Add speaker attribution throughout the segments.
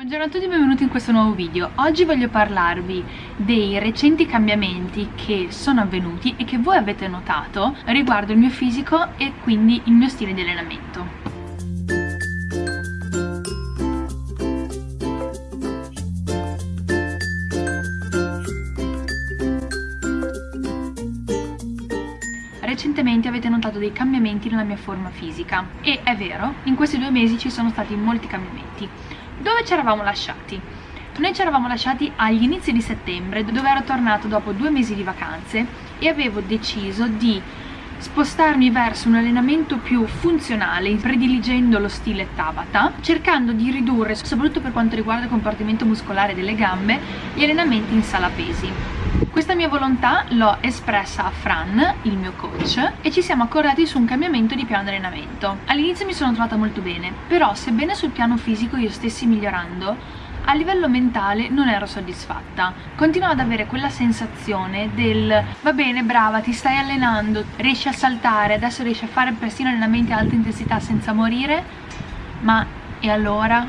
Speaker 1: Buongiorno a tutti e benvenuti in questo nuovo video. Oggi voglio parlarvi dei recenti cambiamenti che sono avvenuti e che voi avete notato riguardo il mio fisico e quindi il mio stile di allenamento. recentemente avete notato dei cambiamenti nella mia forma fisica e è vero, in questi due mesi ci sono stati molti cambiamenti dove ci eravamo lasciati? Noi ci eravamo lasciati agli inizi di settembre dove ero tornato dopo due mesi di vacanze e avevo deciso di spostarmi verso un allenamento più funzionale prediligendo lo stile Tabata cercando di ridurre, soprattutto per quanto riguarda il compartimento muscolare delle gambe, gli allenamenti in sala pesi questa mia volontà l'ho espressa a Fran, il mio coach, e ci siamo accordati su un cambiamento di piano di allenamento. All'inizio mi sono trovata molto bene, però sebbene sul piano fisico io stessi migliorando, a livello mentale non ero soddisfatta. Continuavo ad avere quella sensazione del va bene, brava, ti stai allenando, riesci a saltare, adesso riesci a fare persino allenamenti a alta intensità senza morire, ma e allora?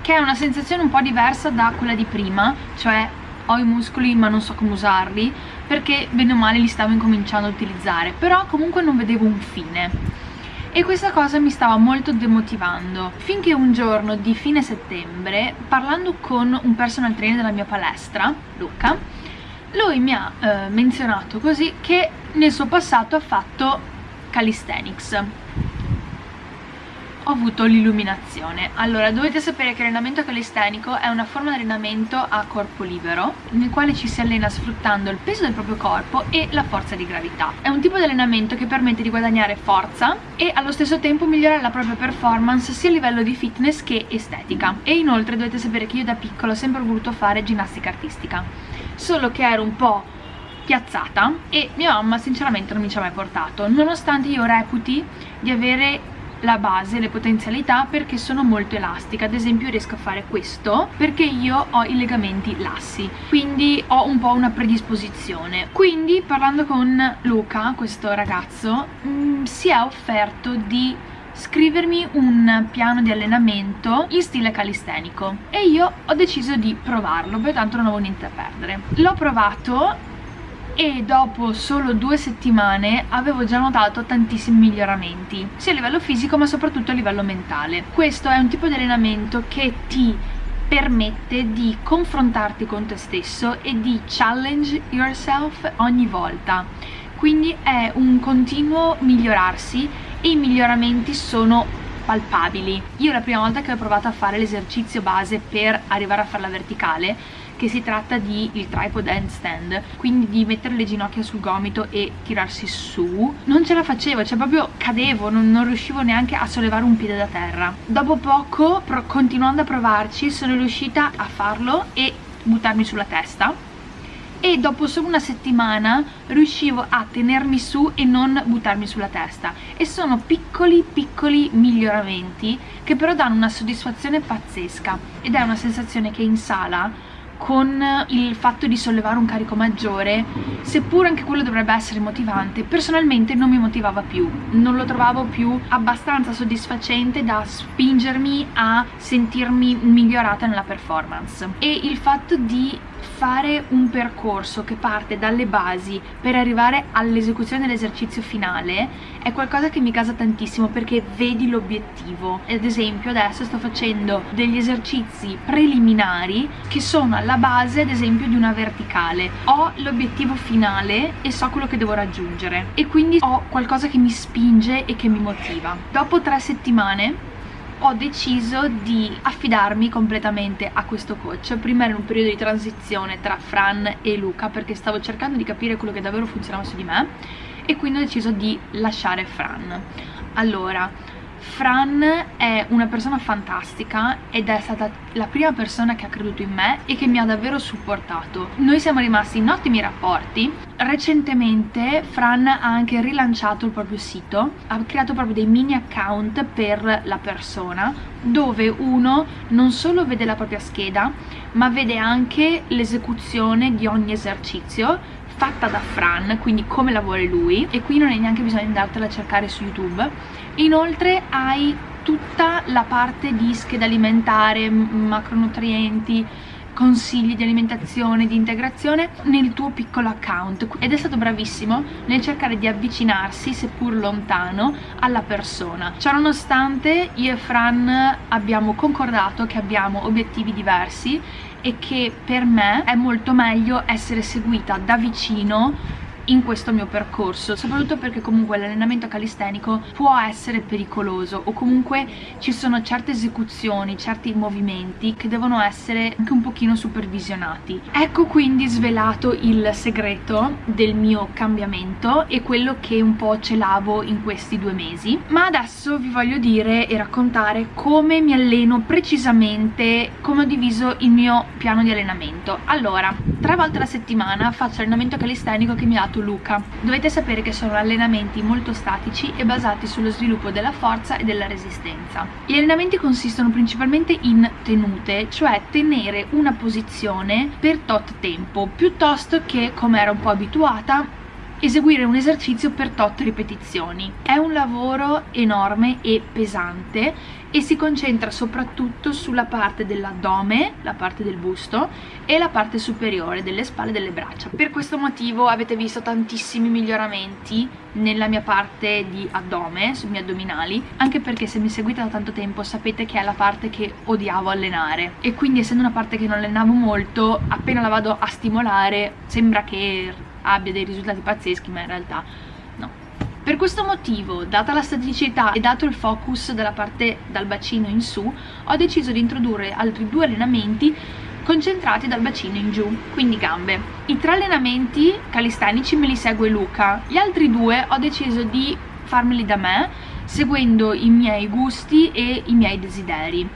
Speaker 1: Che è una sensazione un po' diversa da quella di prima, cioè ho i muscoli ma non so come usarli perché bene o male li stavo incominciando a utilizzare però comunque non vedevo un fine. E questa cosa mi stava molto demotivando. Finché un giorno di fine settembre parlando con un personal trainer della mia palestra Luca lui mi ha eh, menzionato così che nel suo passato ha fatto calisthenics ho avuto l'illuminazione. Allora dovete sapere che l'allenamento calistenico è una forma di allenamento a corpo libero nel quale ci si allena sfruttando il peso del proprio corpo e la forza di gravità. È un tipo di allenamento che permette di guadagnare forza e allo stesso tempo migliorare la propria performance sia a livello di fitness che estetica. E inoltre dovete sapere che io da piccolo ho sempre voluto fare ginnastica artistica solo che ero un po' piazzata e mia mamma sinceramente non mi ci ha mai portato. Nonostante io reputi di avere la base, le potenzialità perché sono molto elastica. Ad esempio riesco a fare questo perché io ho i legamenti lassi quindi ho un po' una predisposizione. Quindi parlando con Luca, questo ragazzo mh, mm, si è offerto di scrivermi un piano di allenamento in stile calistenico e io ho deciso di provarlo perché tanto non avevo niente da perdere. L'ho provato e dopo solo due settimane avevo già notato tantissimi miglioramenti sia a livello fisico ma soprattutto a livello mentale. Questo è un tipo di allenamento che ti permette di confrontarti con te stesso e di challenge yourself ogni volta. Quindi è un continuo migliorarsi e i miglioramenti sono palpabili. Io la prima volta che ho provato a fare l'esercizio base per arrivare a farla verticale che si tratta di il tripod handstand quindi di mettere le ginocchia sul gomito e tirarsi su. Non ce la facevo, cioè proprio cadevo non, non riuscivo neanche a sollevare un piede da terra. Dopo poco, continuando a provarci sono riuscita a farlo e buttarmi sulla testa. E dopo solo una settimana riuscivo a tenermi su e non buttarmi sulla testa. E sono piccoli piccoli miglioramenti che però danno una soddisfazione pazzesca. Ed è una sensazione che in sala con il fatto di sollevare un carico maggiore, seppur anche quello dovrebbe essere motivante, personalmente non mi motivava più, non lo trovavo più abbastanza soddisfacente da spingermi a sentirmi migliorata nella performance. E il fatto di fare un percorso che parte dalle basi per arrivare all'esecuzione dell'esercizio finale è qualcosa che mi casa tantissimo perché vedi l'obiettivo. Ad esempio adesso sto facendo degli esercizi preliminari che sono alla base ad esempio di una verticale. Ho l'obiettivo finale e so quello che devo raggiungere. E quindi ho qualcosa che mi spinge e che mi motiva. Dopo tre settimane ho deciso di affidarmi completamente a questo coach. Prima in un periodo di transizione tra Fran e Luca perché stavo cercando di capire quello che davvero funzionava su di me e quindi ho deciso di lasciare Fran. Allora Fran è una persona fantastica ed è stata la prima persona che ha creduto in me e che mi ha davvero supportato. Noi siamo rimasti in ottimi rapporti. Recentemente Fran ha anche rilanciato il proprio sito, ha creato proprio dei mini account per la persona dove uno non solo vede la propria scheda ma vede anche l'esecuzione di ogni esercizio fatta da Fran, quindi come la vuole lui e qui non hai neanche bisogno di andartela a cercare su YouTube inoltre hai tutta la parte di scheda alimentare, macronutrienti, consigli di alimentazione, di integrazione nel tuo piccolo account ed è stato bravissimo nel cercare di avvicinarsi, seppur lontano, alla persona. Ciononostante io e Fran abbiamo concordato che abbiamo obiettivi diversi e che per me è molto meglio essere seguita da vicino in questo mio percorso soprattutto perché comunque l'allenamento calistenico può essere pericoloso o comunque ci sono certe esecuzioni, certi movimenti che devono essere anche un pochino supervisionati. Ecco quindi svelato il segreto del mio cambiamento e quello che un po' celavo in questi due mesi. Ma adesso vi voglio dire e raccontare come mi alleno precisamente come ho diviso il mio piano di allenamento. Allora tre volte alla settimana faccio allenamento calistenico che mi ha dato Luca. Dovete sapere che sono allenamenti molto statici e basati sullo sviluppo della forza e della resistenza. Gli allenamenti consistono principalmente in tenute, cioè tenere una posizione per tot tempo, piuttosto che, come era un po' abituata, eseguire un esercizio per tot ripetizioni. È un lavoro enorme e pesante e si concentra soprattutto sulla parte dell'addome, la parte del busto e la parte superiore delle spalle e delle braccia. Per questo motivo avete visto tantissimi miglioramenti nella mia parte di addome, sui miei addominali, anche perché se mi seguite da tanto tempo sapete che è la parte che odiavo allenare e quindi essendo una parte che non allenavo molto, appena la vado a stimolare sembra che abbia dei risultati pazzeschi ma in realtà no. Per questo motivo, data la staticità e dato il focus della parte dal bacino in su, ho deciso di introdurre altri due allenamenti concentrati dal bacino in giù, quindi gambe. I tre allenamenti calistenici me li segue Luca, gli altri due ho deciso di farmeli da me, seguendo i miei gusti e i miei desideri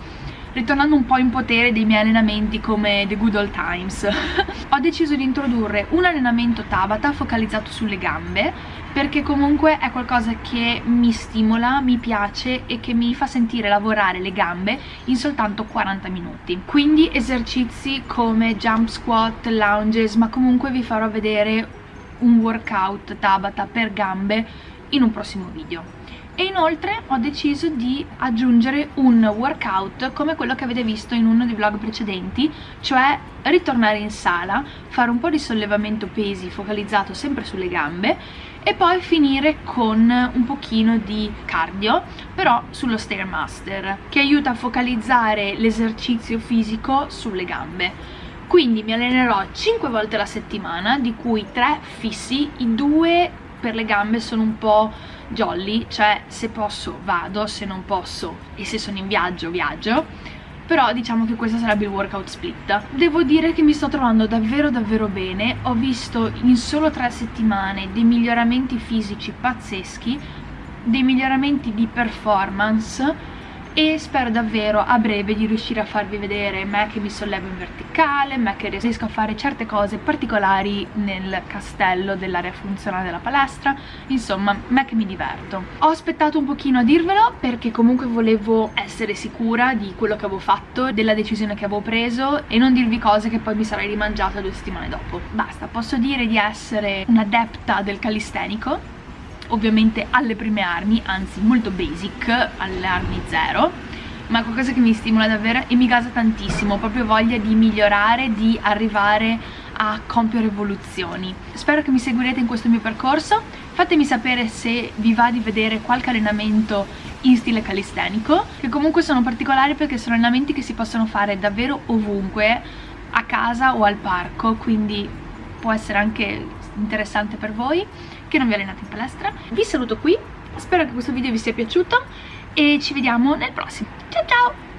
Speaker 1: ritornando un po' in potere dei miei allenamenti come The Good Old Times. Ho deciso di introdurre un allenamento Tabata focalizzato sulle gambe perché comunque è qualcosa che mi stimola, mi piace e che mi fa sentire lavorare le gambe in soltanto 40 minuti. Quindi esercizi come jump squat, lunges ma comunque vi farò vedere un workout Tabata per gambe in un prossimo video e inoltre ho deciso di aggiungere un workout come quello che avete visto in uno dei vlog precedenti cioè ritornare in sala, fare un po' di sollevamento pesi focalizzato sempre sulle gambe e poi finire con un pochino di cardio però sullo Stairmaster che aiuta a focalizzare l'esercizio fisico sulle gambe. Quindi mi allenerò 5 volte alla settimana di cui 3 fissi, i due per le gambe sono un po' jolly, cioè se posso vado, se non posso e se sono in viaggio viaggio. Però diciamo che questo sarebbe il workout split. Devo dire che mi sto trovando davvero davvero bene. Ho visto in solo tre settimane dei miglioramenti fisici pazzeschi dei miglioramenti di performance e spero davvero a breve di riuscire a farvi vedere me che mi sollevo in verticale, me che riesco a fare certe cose particolari nel castello dell'area funzionale della palestra, insomma me che mi diverto. Ho aspettato un pochino a dirvelo perché comunque volevo essere sicura di quello che avevo fatto, della decisione che avevo preso e non dirvi cose che poi mi sarei rimangiata due settimane dopo. Basta, posso dire di essere un'adepta del calistenico ovviamente alle prime armi, anzi molto basic, alle armi zero ma qualcosa che mi stimola davvero e mi gasa tantissimo, proprio voglia di migliorare, di arrivare a compiere evoluzioni. Spero che mi seguirete in questo mio percorso, fatemi sapere se vi va di vedere qualche allenamento in stile calistenico, che comunque sono particolari perché sono allenamenti che si possono fare davvero ovunque, a casa o al parco, quindi può essere anche interessante per voi che non vi allenate in palestra? Vi saluto qui spero che questo video vi sia piaciuto e ci vediamo nel prossimo. Ciao ciao